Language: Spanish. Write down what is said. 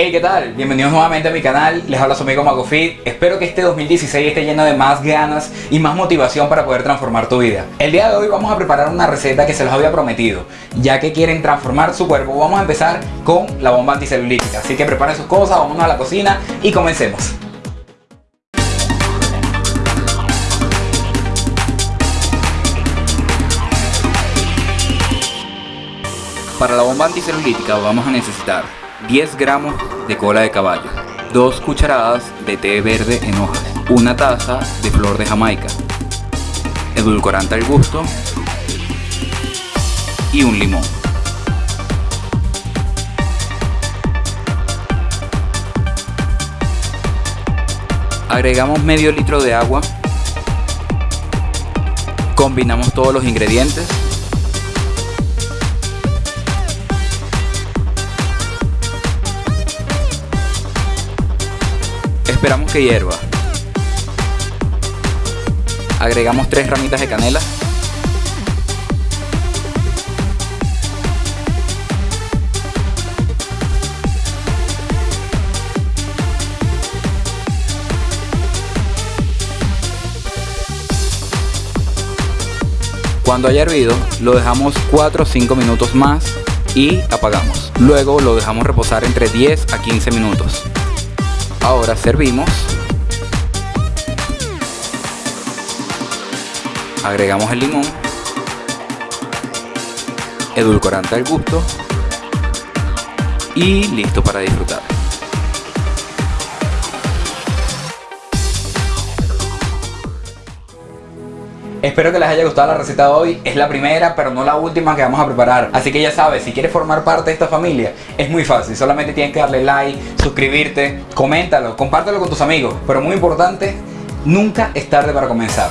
Hey, ¿qué tal? Bienvenidos nuevamente a mi canal, les habla su amigo MagoFit. Espero que este 2016 esté lleno de más ganas y más motivación para poder transformar tu vida. El día de hoy vamos a preparar una receta que se los había prometido. Ya que quieren transformar su cuerpo, vamos a empezar con la bomba anticelulítica. Así que preparen sus cosas, vámonos a la cocina y comencemos. Para la bomba anticelulítica vamos a necesitar 10 gramos de cola de caballo, 2 cucharadas de té verde en hojas, una taza de flor de jamaica, edulcorante al gusto y un limón. Agregamos medio litro de agua, combinamos todos los ingredientes Esperamos que hierva. Agregamos tres ramitas de canela. Cuando haya hervido, lo dejamos 4 o 5 minutos más y apagamos. Luego lo dejamos reposar entre 10 a 15 minutos. Ahora servimos. Agregamos el limón. Edulcorante al gusto. Y listo para disfrutar. Espero que les haya gustado la receta de hoy, es la primera pero no la última que vamos a preparar. Así que ya sabes, si quieres formar parte de esta familia es muy fácil. Solamente tienes que darle like, suscribirte, coméntalo, compártelo con tus amigos. Pero muy importante, nunca es tarde para comenzar